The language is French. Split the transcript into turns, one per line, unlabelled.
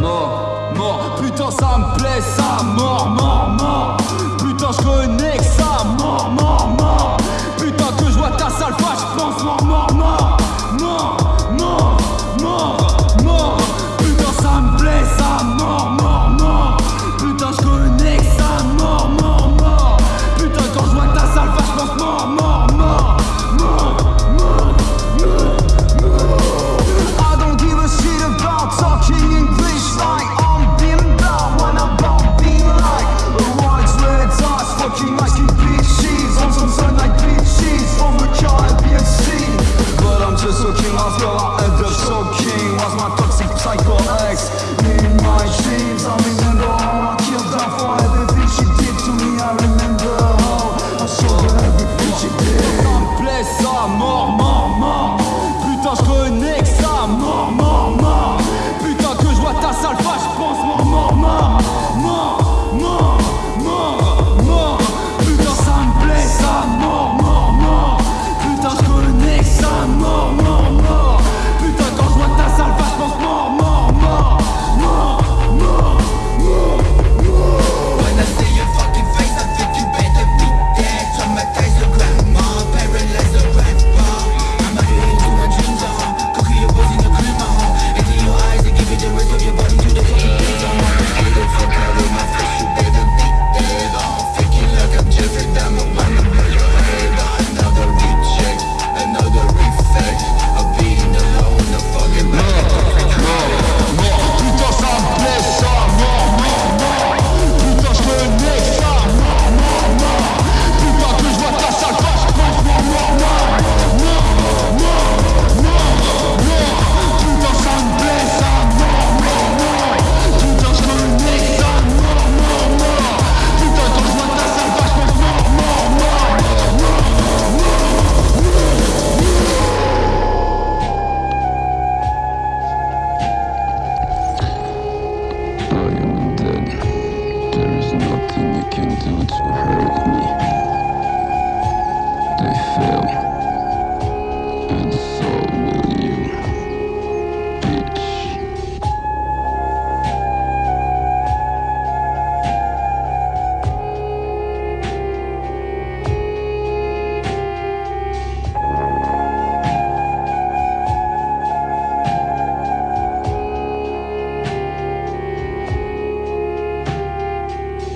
mort, mort. Putain ça me plaît ça, mort, mort, mort. Putain je connais que ça. They can do to hurt me.